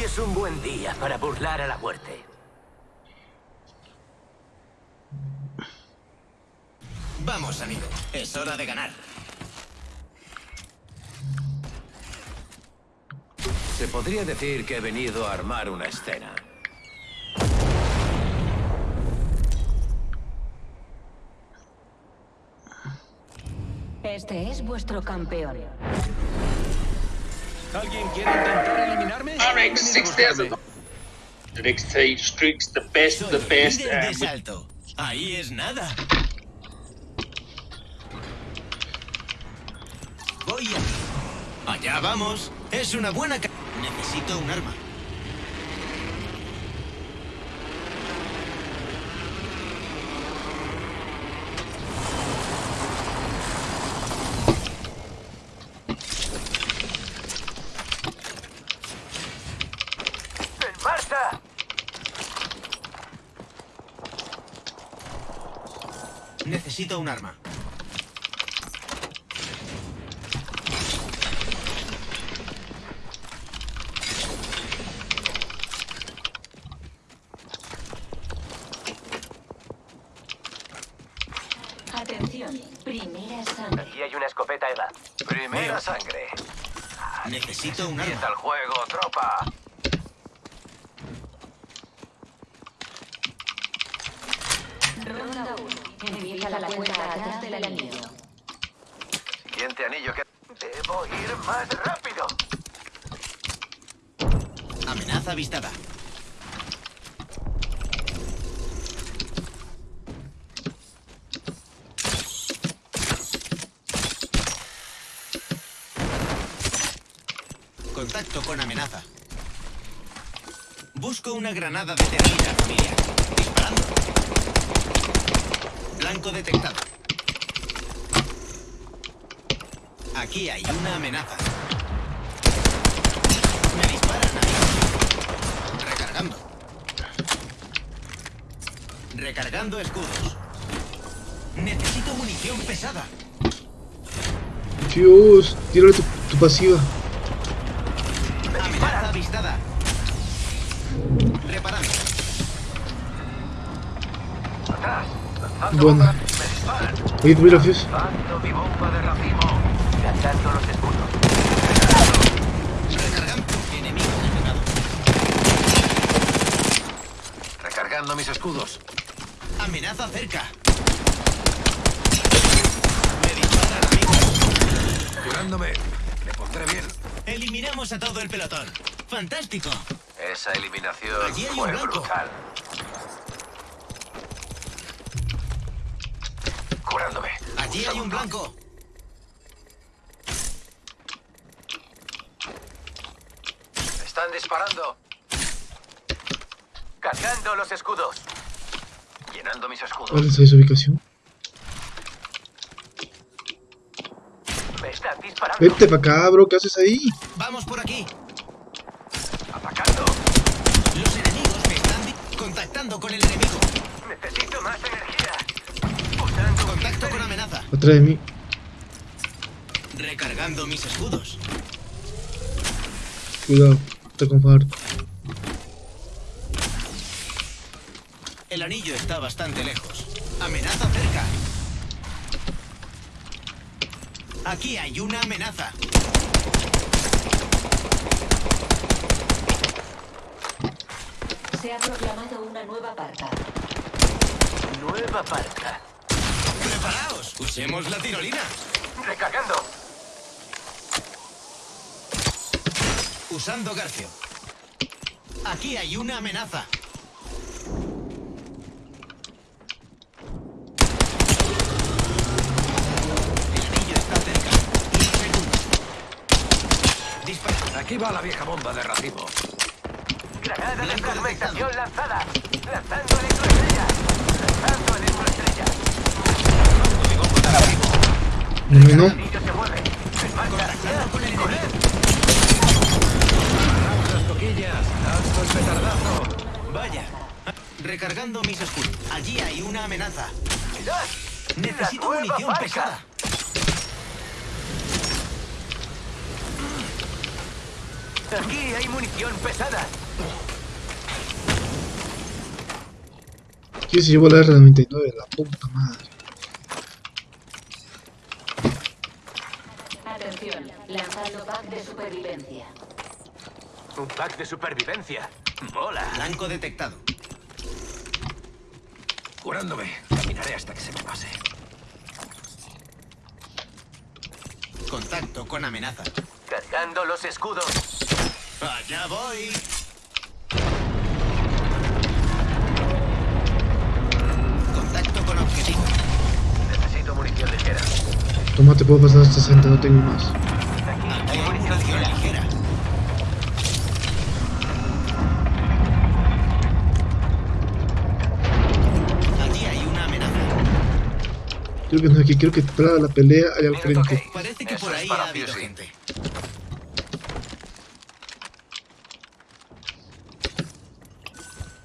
Hoy es un buen día para burlar a la muerte. Vamos, amigo. Es hora de ganar. Se podría decir que he venido a armar una escena. Este es vuestro campeón. ¿Alguien quiere intentar eliminarme? RX 6000. The next stage streaks the best, the best. de salto. Ahí es nada. Voy a... Allá vamos. Es una buena... ca- Necesito un arma. ¡En marcha! Necesito un arma. Atención, primera sangre. Aquí hay una escopeta Eva. Primera Veo. sangre. Necesito un arma. el juego, tropa. Ronda 1. Del anillo. Siguiente anillo que... Debo ir más rápido. Amenaza avistada. Contacto con amenaza. Busco una granada de termina, familia. Disparando. Blanco detectado. Aquí hay una amenaza. Me disparan ahí. Recargando. Recargando escudos. Necesito munición pesada. Dios, tírale tu, tu pasiva. Amenaza avistada. Reparando. Lanzando los escudos. Recargando. Enemigo eliminado. Recargando mis escudos. Amenaza cerca. Me disparan, amigo. Curándome. Me pondré bien. Eliminamos a todo el pelotón. Fantástico. Esa eliminación Allí hay un fue brutal. Curándome. Allí hay un blanco. Están disparando. Cargando los escudos. Llenando mis escudos. ¿Cuál es esa ubicación? Me están disparando. Vete para acá, bro, ¿qué haces ahí? Vamos por aquí. Atacando. Los enemigos me están contactando con el enemigo. Necesito más energía. Atrás de mí. Recargando mis escudos. Cuidado, está con far. El anillo está bastante lejos. Amenaza cerca. Aquí hay una amenaza. Se ha proclamado una nueva parca. nueva parca. ¡Usemos la tirolina! Recargando. Usando Garfio. Aquí hay una amenaza. El anillo está cerca. Dispara. Aquí va la vieja bomba de racimo. Granada de fragmentación lanzada. Lanzando electroestrella. Lanzando electroestrella. Mi bomba de racimo. No no. Vaya. Recargando mis escudos. Allí hay una amenaza. Mirad. Necesito munición pesada. Aquí hay munición pesada. ¿Quién se llevó la R99? La puta madre. Atención, lanzando pack de supervivencia. Un pack de supervivencia. Mola. Blanco detectado. Curándome. Caminaré hasta que se me pase. Contacto con amenaza. Cargando los escudos. Allá voy. Toma, te puedo pasar 60, no tengo más. Creo que no es aquí, creo que para la pelea hay al frente. Parece que por ahí ha habido gente.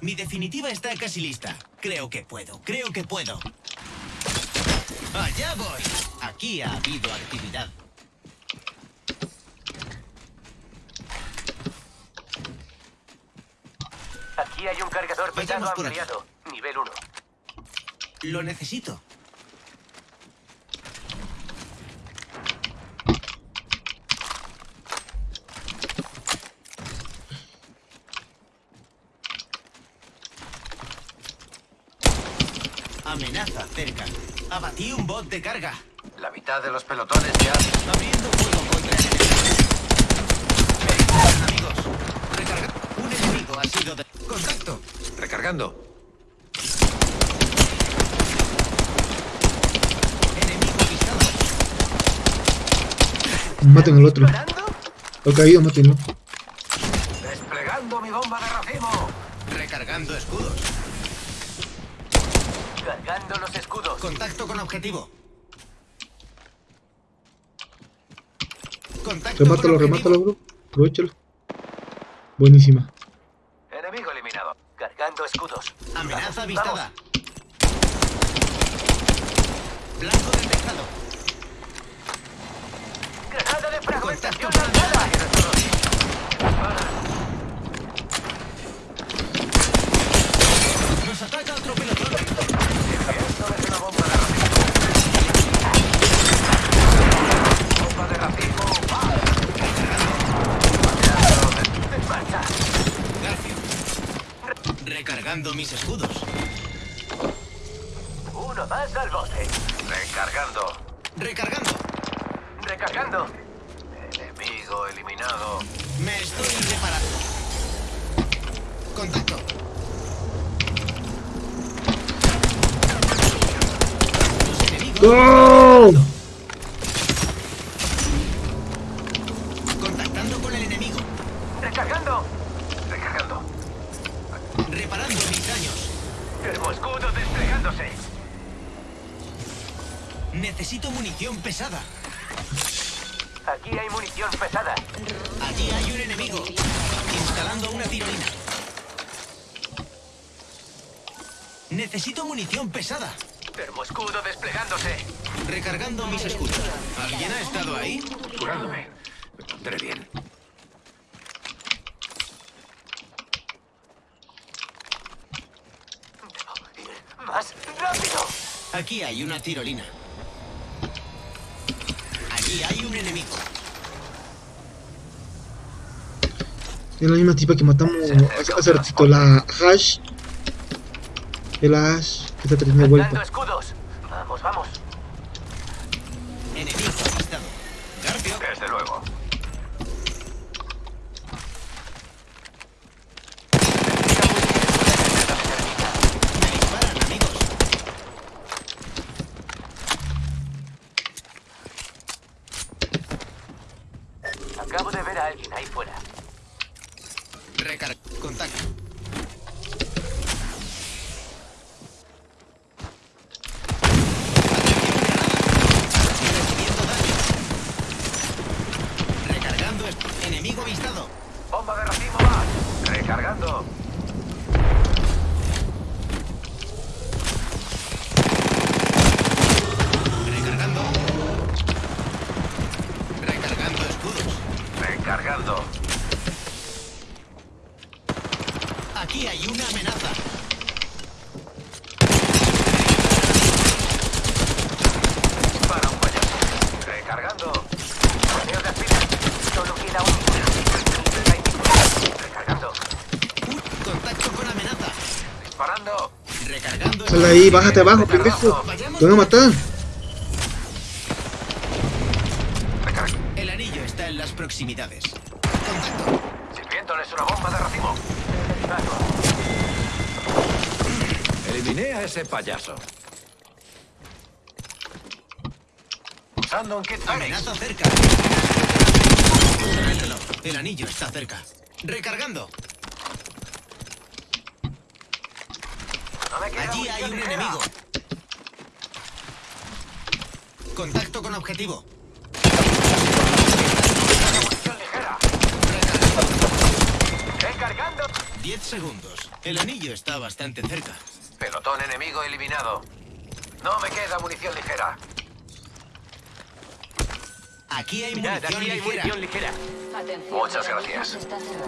Mi definitiva está casi lista. Creo que puedo, creo que puedo. Allá voy. Aquí ha habido actividad. Aquí hay un cargador pesado por aquí. ampliado. Nivel 1. Lo necesito. Amenaza cerca. Abatí un bot de carga. Mitad de los pelotones ya. Abriendo fuego contra el enemigo. Amigos. Recarga. Un enemigo ha sido de... Contacto. Recargando. Enemigo avistado. Maten al otro. Lo caído, matenlo. Desplegando mi bomba de racimo. Recargando escudos. Cargando los escudos. Contacto con objetivo. Contacto Remátalo, remátalo, bro. Aprovechalo. Buenísima. Enemigo eliminado. Cargando escudos. Amenaza avistada. Blanco detectado. vamos. Granada de fragmentación Contacto. lanzada. Nos ataca otro pelotón. Esto es una bomba de racimo. Bomba de racimo. ¡Va! En marcha. Garfio. Recargando mis escudos. Munición pesada. Termoescudo desplegándose. Recargando mis escudos. ¿Alguien ha estado ahí? Curándome. Me pondré bien. Más rápido. Aquí hay una tirolina. Allí hay un enemigo. Es la misma tipa que matamos hace, hace ratito, la Hash. El Ash que está Dando vuelta. Vamos, vamos. Enemigo avistado. Garfio. Desde luego. Me disparan, amigos. Acabo de ver a alguien ahí fuera. Recar... Contacto. Recibiendo daño. Recargando esto. Enemigo avistado. Bomba de racimo más. Recargando. Recargando. Recargando escudos. Recargando. Aquí hay una amenaza. Para un payaso. Recargando. Correo de aspira. Solo queda un. Recargando. Uh, contacto con amenaza. Disparando. Recargando. Sal de ahí, bájate abajo, pendejo. Te van a matar. Recarga. El anillo está en las proximidades. Contacto. Sirviéndoles una bomba de racimo. Eliminé a ese payaso. Usando un kit. Amenaza cerca. El anillo está cerca. Recargando. No me queda Allí hay munición un ligera. enemigo. Contacto con objetivo. Munición ligera. Recargando. 10 segundos. El anillo está bastante cerca. Pelotón enemigo eliminado. No me queda munición ligera. Aquí hay munición ligera. ligera. Atención. Muchas el anillo gracias.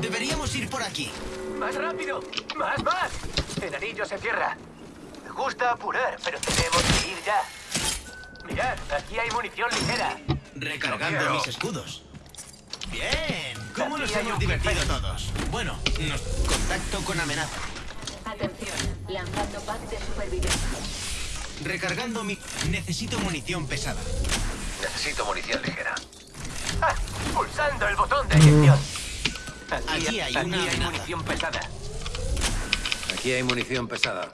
Deberíamos ir por aquí. ¡Más rápido! ¡Más, más! El anillo se cierra. Me gusta apurar, pero tenemos que ir ya. Mirad, aquí hay munición ligera. Recargando mis escudos. Bien. ¿Cómo nos Aquí hay hemos divertido todos? Bueno, nos contacto con amenaza. Atención. Lanzando pack de supervivencia. Recargando mi... Necesito munición pesada. Necesito munición ligera. Ah, pulsando el botón de eyección. Aquí hay una amenaza. pesada. Aquí hay munición pesada.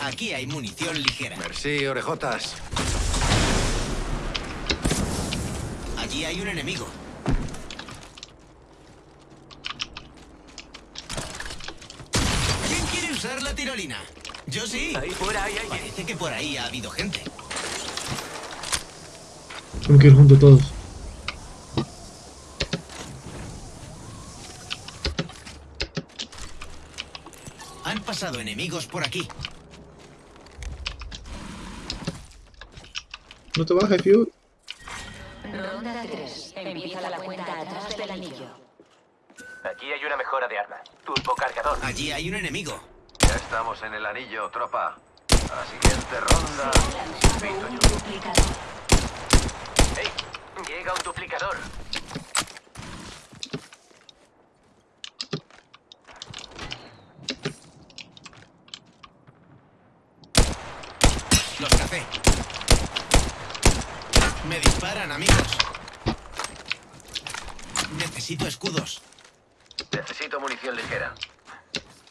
Aquí hay munición ligera. Merci, orejotas. Allí hay un enemigo. ¿Quién quiere usar la tirolina? Yo sí. Ahí fuera hay alguien. Parece que por ahí ha habido gente. Tengo que ir juntos todos. Pasado enemigos por aquí. No te bajes, Fiu. Ronda 3. Empieza la cuenta atrás del anillo. Aquí hay una mejora de arma. Turbo cargador. Allí hay un enemigo. Ya estamos en el anillo, tropa. A la siguiente ronda. Se ha lanzado un duplicador. ¡Ey! Llega un duplicador. Los café. Me disparan, amigos. Necesito escudos. Necesito munición ligera.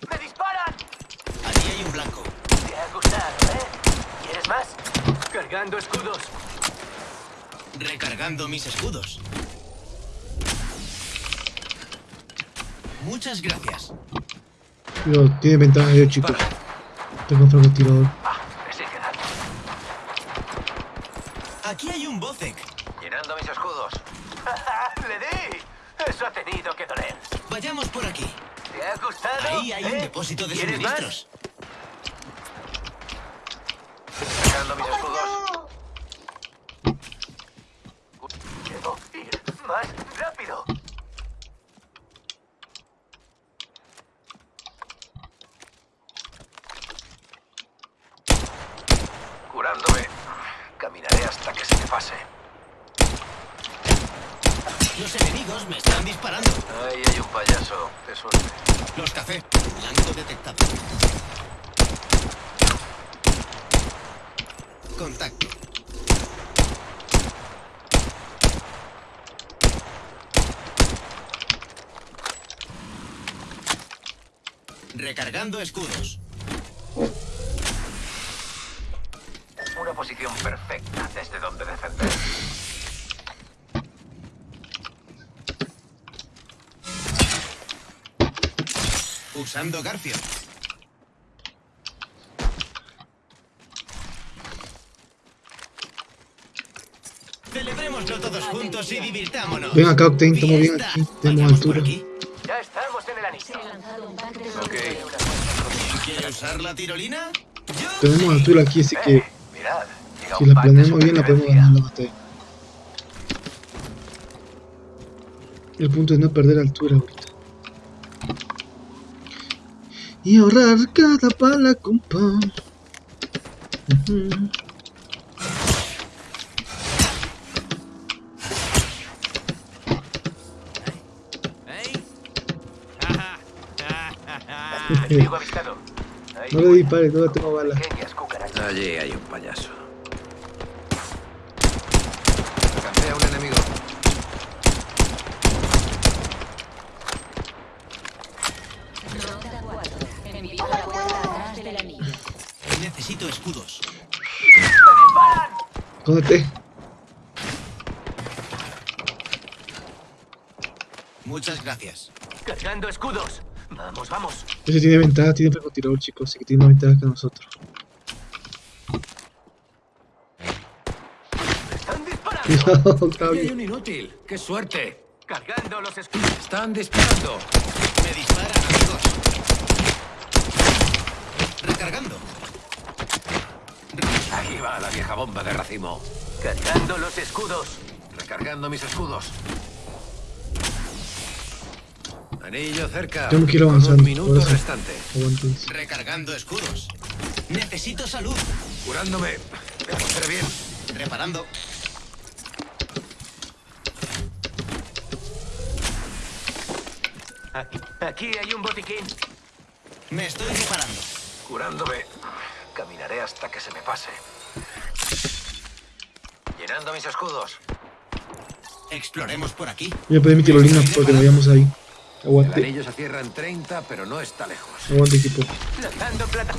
¡Me disparan! Allí hay un blanco. Te ha gustado, ¿eh? ¿Quieres más? Cargando escudos. Recargando mis escudos. Muchas gracias. Yo, tiene ventaja yo, chicos. Tengo francotirador. Ah, me sigue dando. Aquí hay un Bocek. Llenando mis escudos. ¡Le di! Eso ha tenido que doler. Vayamos por aquí. ¿Te ha gustado? Ahí hay un ¿Eh? depósito de ¿Quieres más? suministros. Cargando mis escudos. Debo ir más rápido. Curándome. Caminaré hasta que se me pase. Los enemigos me están disparando. Ahí hay un payaso. Qué suerte. Los café. Blanco detectado. Contacto. Recargando escudos. Una posición perfecta desde donde defender. Usando Garfio. Celebrémoslo todos juntos y divirtámonos. Ven acá, Octane, estamos bien aquí. Tenemos altura. aquí. Ya estamos en el Se anillo. ha lanzado un pack de Ok. supervivencia. ¿Quiere usar la tirolina? Yo Tenemos altura aquí, así que Eh, mirad. Si la planeamos bien, la podemos ganar la batalla. El punto es no perder altura. Y ahorrar cada. Enemigo avistado. Hay No le dispares, no tengo balas. Allí hay un payaso. Alcancé a un enemigo. Ronda 4. Empieza la cuenta atrás del anillo. Necesito escudos. Jódete. Muchas gracias. Cargando escudos. Vamos, vamos. Ese tiene ventaja, tiene francotirador, chicos. Así que tiene más ventaja que nosotros. Están disparando. Cuidado, Aquí hay un inútil. ¡Qué suerte! Cargando los escudos. Están disparando. Me disparan, amigos. Recargando. Ahí bomba de racimo. Cargando los escudos. Recargando mis escudos. Anillo cerca. Tengo que ir avanzando, Un minuto restante. Recargando escudos. Necesito salud. Curándome. Me pondré bien. Reparando. Aquí, aquí hay un botiquín. Me estoy reparando. Curándome. Caminaré hasta que se me pase. Llenando mis escudos. Exploremos por aquí. Voy a pedir mi tirolina porque nos vayamos ahí. El Aguante, anillo se cierra en 30, pero no está lejos. aguante, equipo. Lanzando plata.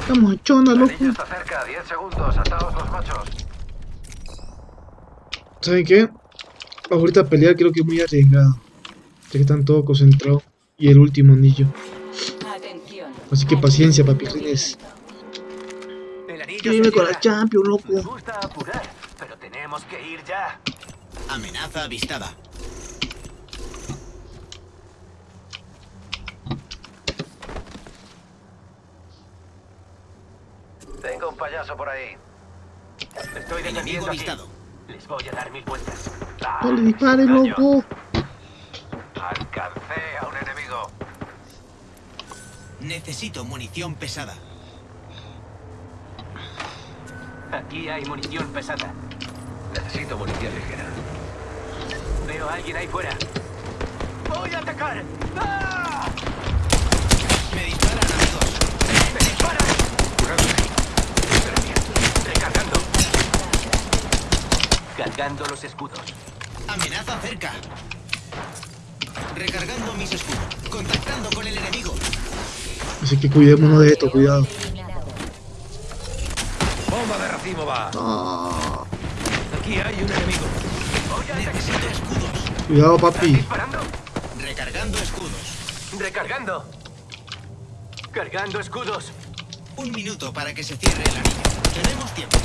Estamos chona, El loco. anillo está cerca. 10 segundos. Ataos los machos. ¿Saben qué? Ahorita pelear creo que es muy arriesgado. Ya que están todos concentrados. Y el último anillo. Así que paciencia, Que se vive con la. Champions, loco. apurar, pero tenemos que ir ya. Amenaza avistada. Tengo un payaso por ahí. Estoy aquí. avistado. Les voy a dar mil vueltas. Ah, No le dispares, Daño. loco. Alcancé a un enemigo. Necesito munición pesada. Aquí hay munición pesada. Necesito munición ligera. Veo a alguien ahí fuera. ¡Voy a atacar! ¡Ah! Me disparan, amigos. ¡Me disparan! Recargando. Cargando los escudos. Amenaza cerca. Recargando mis escudos. Contactando con el enemigo. Así que cuidémonos de esto, cuidado. Bomba de racimo va. Ah, Aquí hay un enemigo. Necesito escudos. cuidado, ¿Están papi. disparando? Recargando escudos. Recargando. Cargando escudos. Un minuto para que se cierre el anillo. Tenemos tiempo.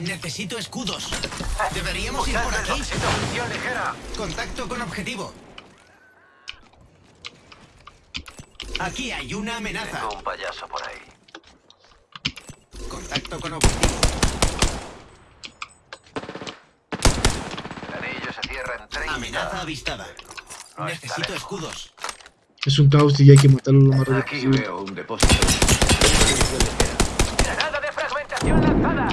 Necesito escudos. Deberíamos ir por aquí. Contacto con objetivo. Aquí hay una amenaza. Tengo un payaso por ahí. Contacto con objetivo. El anillo se cierra en 30. Amenaza avistada. No Necesito lejos. escudos. Es un caos y hay que matarlo lo más rápido Aquí veo un depósito. ¡Granada de fragmentación lanzada!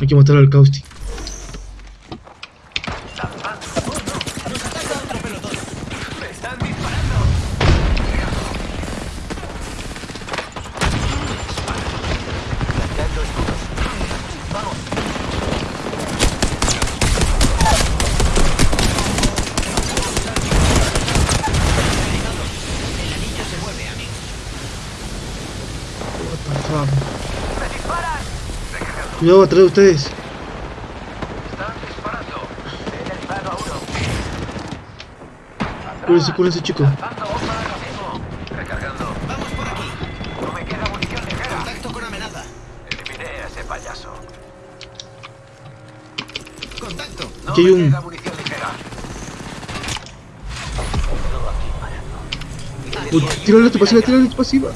Hay que matar al Causti. Cuidado atrás de ustedes. Están disparando. He derribado a uno. Cúrense, cúrense, chicos. Lanzando bomba de racimo. Recargando. Vamos por aquí. No me queda munición ligera. payaso. Contacto. No Aquí hay me un- queda munición ligera. Tírale tu pasiva, tírale tu pasiva.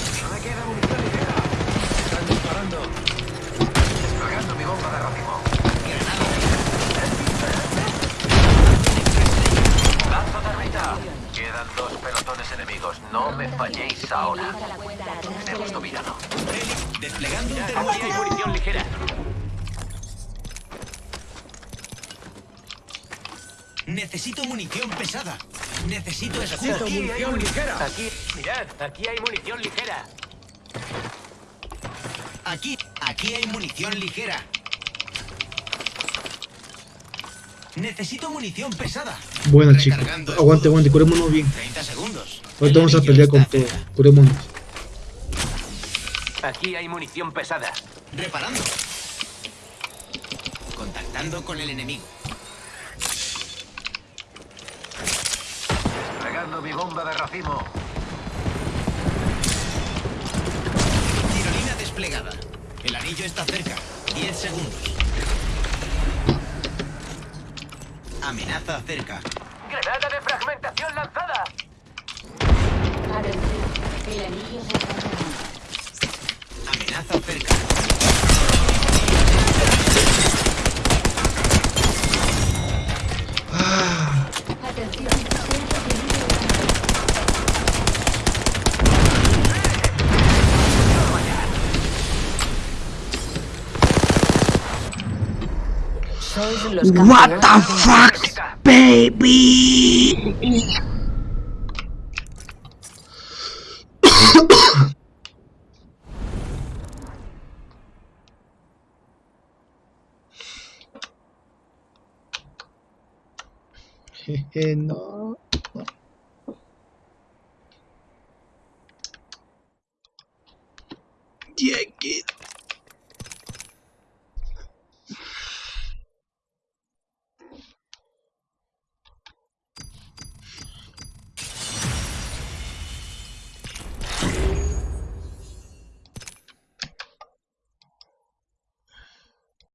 Enemigos. No me falléis ahora. Inicio. dominado. Desplegando hay termómetro. munición ligera. Necesito munición pesada. Necesito escudo. Aquí hay munición. Aquí, mirad, aquí hay munición ligera. Aquí, aquí hay munición ligera. Necesito munición pesada. Buena, chicos. Recargando Aguante, aguante, curémonos bien. 30 segundos. Ahorita vamos a El pelear con todo. Curémonos. Aquí hay munición pesada. Reparando. Contactando con el enemigo. Desplegando mi bomba de racimo. Tirolina desplegada. El anillo está cerca. 10 segundos. Amenaza cerca. ¡Granada de fragmentación lanzada! El anillo se. Amenaza cerca. What the fuck, baby? no. Yeah, get